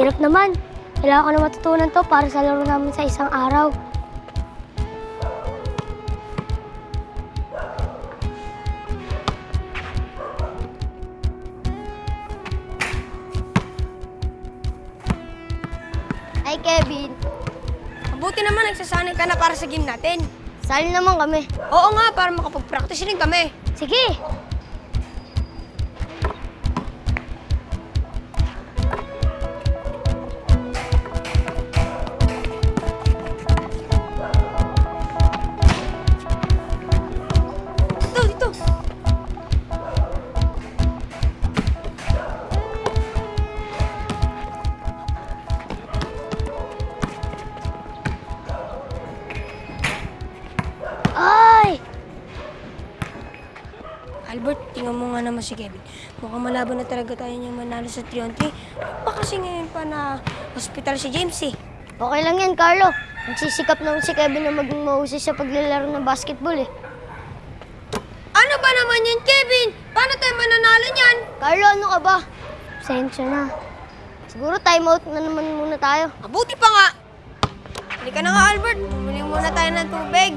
Hirap naman. Kailangan ko na matutunan to para sa laro namin sa isang araw. Hi, Kevin. Mabuti naman nagsasanay ka na para sa game natin. Sali naman kami. Oo nga, para makapag-practice rin kami. Sige. Albert, tingnan mo nga naman si Kevin. Mukhang malaban na talaga tayo niyang manalo sa 3 on 3. Pa kasi ngayon pa na hospital si James eh. Okay lang yan, Carlo. Nagsisikap naman si Kevin na maging mahusay sa paglalaro ng basketball eh. Ano ba naman yan, Kevin? Paano tayo mananalo niyan? Carlo, ano ka ba? Pasensya na. Siguro time out na naman muna tayo. Mabuti pa nga. Halika na nga, Albert. Bumili muna tayo ng tubig.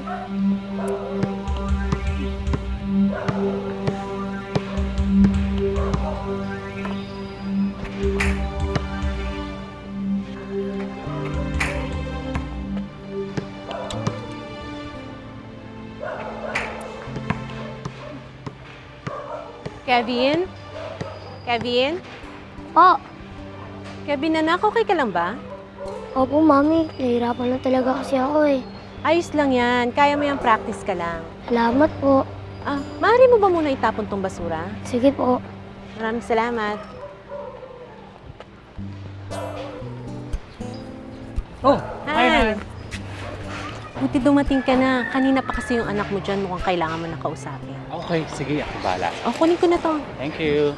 Kevin? Kevin? Po. Kevin, anak, okay ka lang ba? Opo, Mami. Nahihirapan lang talaga kasi ako eh. Ayos lang yan. Kaya mo yung practice ka lang. Salamat po. Ah, maaari mo ba muna itapon tong basura? Sige po. Maraming salamat. Oh, Hi! Buti dumating ka na. Kanina pa kasi yung anak mo dyan mukhang kailangan mo na kausapin. Okay, sige, ako bala. O, kunin ko na to. Thank you.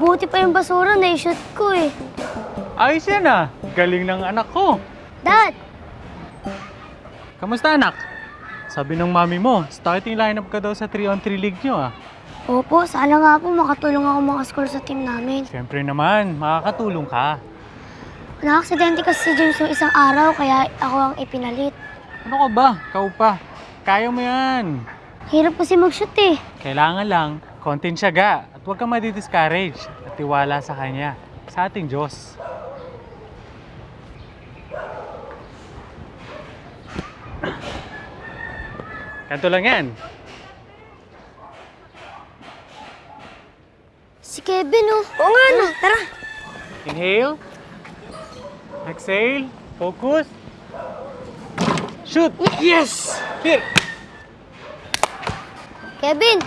Mabuti pa yung basura na shoot ko eh. Ayos yan ah. Galing ng anak ko. Dad! Kamusta anak? Sabi ng mami mo, starting lineup ka daw sa 3-on-3 league nyo ah. Opo, sana nga po makatulong ako makascore sa team namin. Siyempre naman, makakatulong ka. Naaksidente kasi si James yung isang araw, kaya ako ang ipinalit. Ano ka ba? Kau pa. Kaya mo yan. Hirap kasi mag-shoot eh. Kailangan lang, konting siyaga at huwag kang madi-discourage at tiwala sa Kanya, sa ating Diyos. Kanto lang yan. Si Kevin oh. Oo nga, no. Tara. Inhale. Exhale. Focus. Shoot! Yes! Here! Kevin!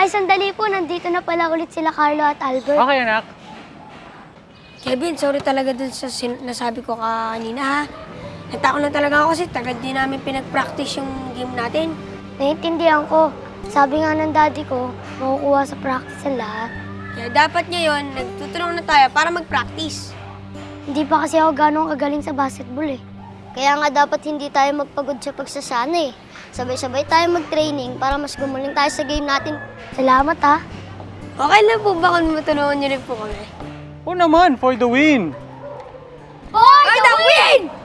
Ay, sandali po. Nandito na pala ulit sila Carlo at Albert. Okay, anak. Kevin, sorry talaga dun sa sin- nasabi ko kanina ha. Natakot lang talaga ako kasi tagad din namin pinag-practice yung game natin. Naiintindihan ko. Sabi nga ng daddy ko, makukuha sa practice ang lahat. Kaya dapat ngayon, nagtutulong na tayo para mag-practice. Hindi pa kasi ako ganong kagaling sa basketball eh. Kaya nga dapat hindi tayo magpagod sa pagsasana eh. Sabay-sabay tayo mag-training para mas gumaling tayo sa game natin. Salamat ha. Okay lang po ba kung matulungan niyo rin po kami? Oo naman, for the win! For For the win! Ayos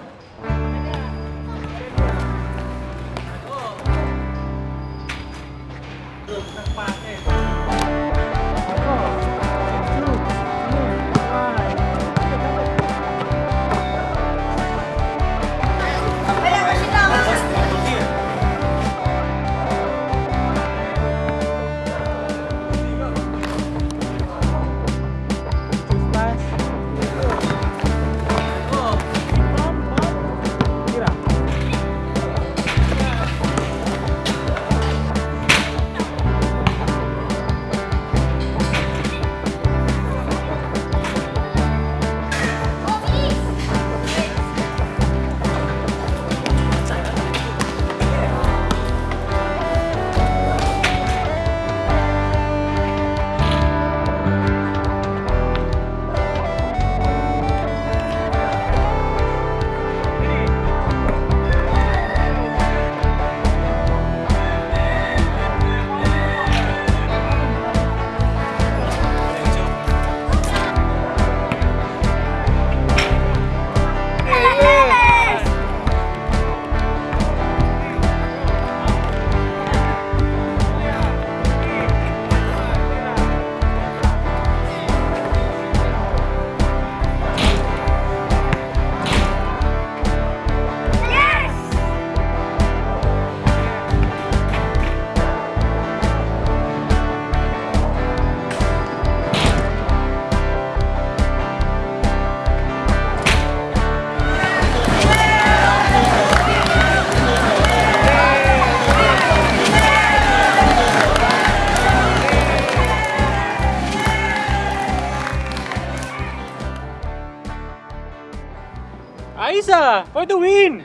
ah! For the win!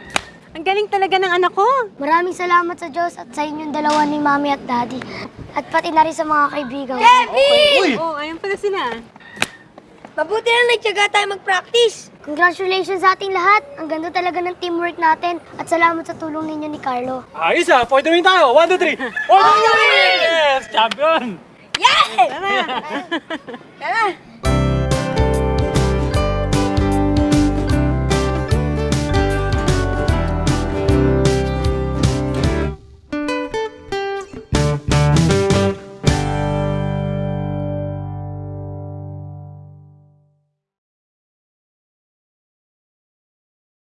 Ang galing talaga ng anak ko. Maraming salamat sa Diyos at sa inyong dalawa ni Mami at Daddy. At pati na rin sa mga kaibigan ko. Uy! Oh, ayun pala sila. Mabuti na nagtyaga tayo mag-practice. Congratulations sa ating lahat. Ang ganda talaga ng teamwork natin. At salamat sa tulong ninyo ni Carlo. Ayos ah! For the win tayo! One, two, three! For the win! Yes! Champion! Tara!